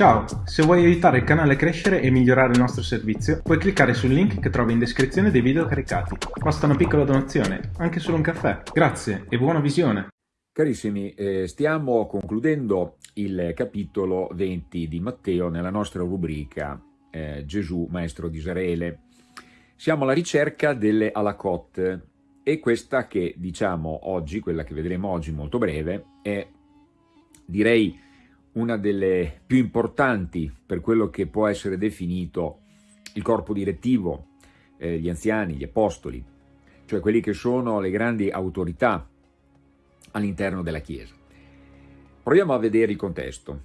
Ciao, se vuoi aiutare il canale a crescere e migliorare il nostro servizio, puoi cliccare sul link che trovi in descrizione dei video caricati. Basta una piccola donazione, anche solo un caffè. Grazie e buona visione! Carissimi, eh, stiamo concludendo il capitolo 20 di Matteo nella nostra rubrica eh, Gesù, Maestro di Israele. Siamo alla ricerca delle alakot e questa che diciamo oggi, quella che vedremo oggi molto breve, è direi una delle più importanti per quello che può essere definito il corpo direttivo, eh, gli anziani, gli apostoli, cioè quelli che sono le grandi autorità all'interno della Chiesa. Proviamo a vedere il contesto.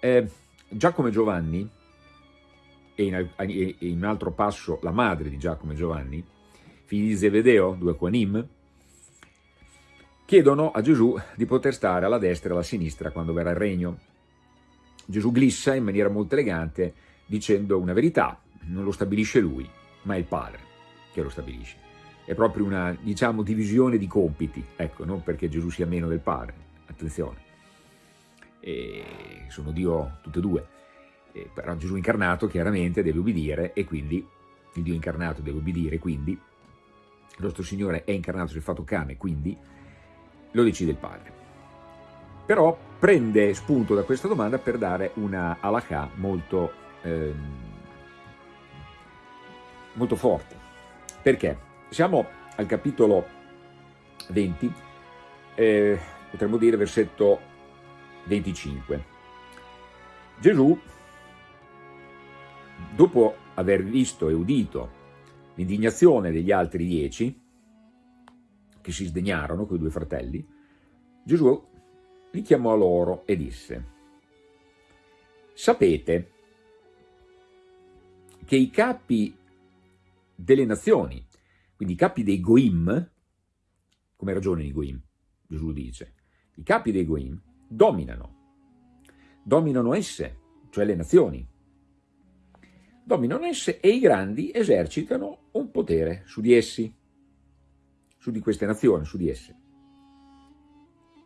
Eh, Giacomo e Giovanni, e in, e in, un altro passo la madre di Giacomo e Giovanni, figli di Zebedeo, due Quanim, chiedono a Gesù di poter stare alla destra e alla sinistra quando verrà il regno. Gesù glissa in maniera molto elegante dicendo una verità, non lo stabilisce lui, ma è il Padre che lo stabilisce. È proprio una, diciamo, divisione di compiti, ecco, non perché Gesù sia meno del Padre, attenzione, e sono Dio tutte e due, e però Gesù incarnato chiaramente deve ubbidire e quindi il Dio incarnato deve ubbidire, quindi il nostro Signore è incarnato, è fatto cane, quindi lo decide il Padre. Però prende spunto da questa domanda per dare una halakha molto, ehm, molto forte. Perché? Siamo al capitolo 20, eh, potremmo dire versetto 25. Gesù, dopo aver visto e udito l'indignazione degli altri dieci, che si sdegnarono, quei due fratelli, Gesù li chiamò loro e disse, sapete che i capi delle nazioni, quindi i capi dei Goim, come ragione i Goim, Gesù dice, i capi dei Goim dominano, dominano esse, cioè le nazioni, dominano esse e i grandi esercitano un potere su di essi, su di queste nazioni, su di esse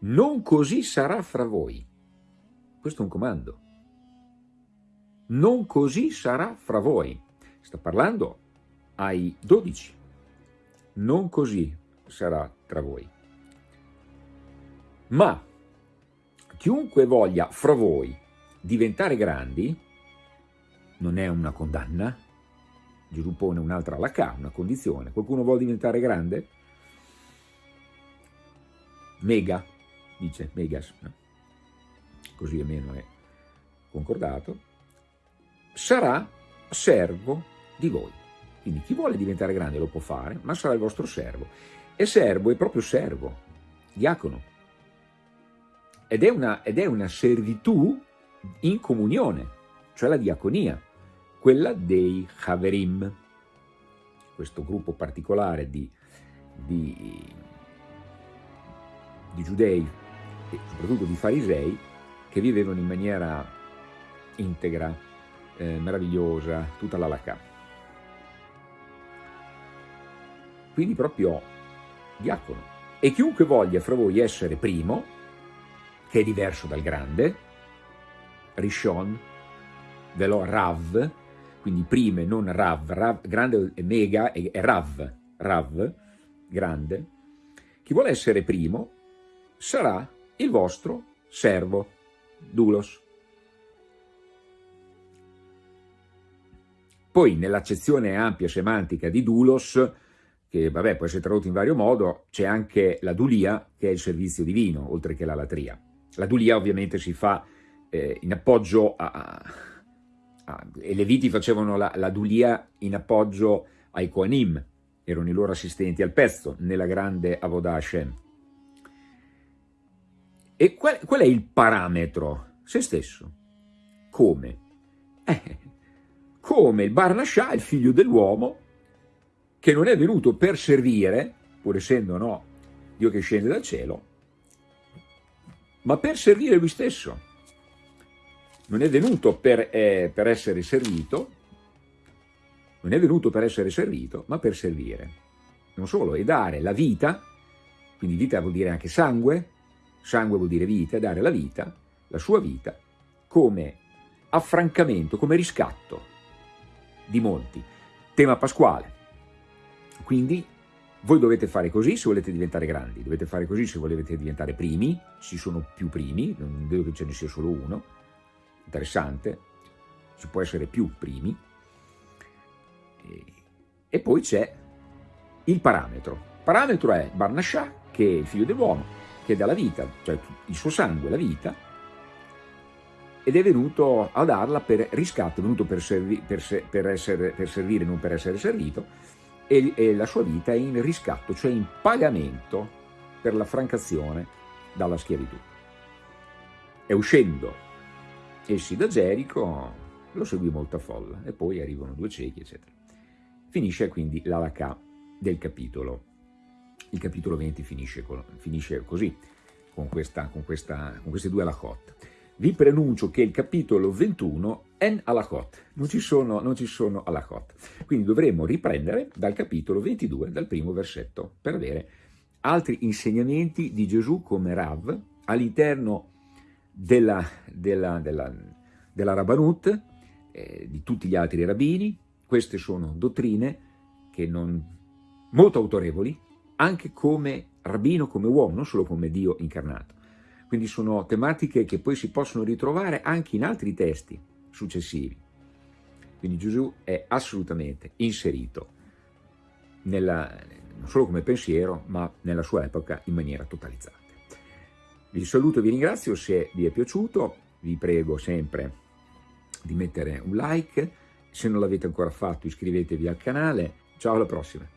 non così sarà fra voi. Questo è un comando. Non così sarà fra voi. Sta parlando ai dodici. Non così sarà tra voi. Ma chiunque voglia fra voi diventare grandi, non è una condanna, Gesù pone un'altra alla K, una condizione. Qualcuno vuole diventare grande? Mega, dice Megas, così almeno è concordato, sarà servo di voi. Quindi chi vuole diventare grande lo può fare, ma sarà il vostro servo. E servo è proprio servo, diacono. Ed è una, ed è una servitù in comunione, cioè la diaconia, quella dei Haverim, questo gruppo particolare di, di, di giudei e soprattutto di farisei che vivevano in maniera integra, eh, meravigliosa, tutta la lacà. Quindi proprio diacono. E chiunque voglia fra voi essere primo, che è diverso dal grande, Rishon, velo Rav, quindi prime, non Rav, Rav grande è mega, è Rav, Rav, grande, chi vuole essere primo sarà il vostro servo, Dulos. Poi nell'accezione ampia semantica di Dulos, che vabbè può essere tradotto in vario modo, c'è anche la dulia, che è il servizio divino, oltre che la latria. La dulia ovviamente si fa eh, in appoggio a, a, a, I Leviti facevano la, la dulia in appoggio ai Koanim, erano i loro assistenti al pezzo, nella grande Avodah Hashem. E qual, qual è il parametro? Se stesso. Come? Eh, come il Barnascià, il figlio dell'uomo, che non è venuto per servire, pur essendo no, Dio che scende dal cielo, ma per servire lui stesso. Non è venuto per, eh, per essere servito, non è venuto per essere servito, ma per servire. Non solo, e dare la vita, quindi vita vuol dire anche sangue, sangue vuol dire vita, dare la vita, la sua vita, come affrancamento, come riscatto di molti. Tema pasquale. Quindi voi dovete fare così se volete diventare grandi, dovete fare così se volete diventare primi, ci sono più primi, non vedo che ce ne sia solo uno, interessante, si può essere più primi, e, poi c'è il parametro. Il parametro è Barnascià, che è il figlio dell'uomo, che dà la vita, cioè il suo sangue, la vita, ed è venuto a darla per riscatto, è venuto per, servi, per, se, per, essere, per servire, non per essere servito, e, e, la sua vita è in riscatto, cioè in pagamento per la francazione dalla schiavitù. E uscendo essi da Gerico, lo seguì molta folla, e poi arrivano due ciechi, eccetera. Finisce quindi l'alacà del capitolo. Il capitolo 20 finisce, con, finisce così, con, questa, con, questa, con questi due alacot vi prenuncio che il capitolo 21 è alakot, non ci sono, non ci sono alakot. Quindi dovremo riprendere dal capitolo 22, dal primo versetto, per avere altri insegnamenti di Gesù come Rav all'interno della, della, della, della Rabbanut, eh, di tutti gli altri rabbini. Queste sono dottrine che non, molto autorevoli, anche come rabbino, come uomo, non solo come Dio incarnato. Quindi sono tematiche che poi si possono ritrovare anche in altri testi successivi. Quindi Gesù è assolutamente inserito nella, non solo come pensiero, ma nella sua epoca in maniera totalizzante. Vi saluto e vi ringrazio, se vi è piaciuto vi prego sempre di mettere un like, se non l'avete ancora fatto iscrivetevi al canale, ciao alla prossima!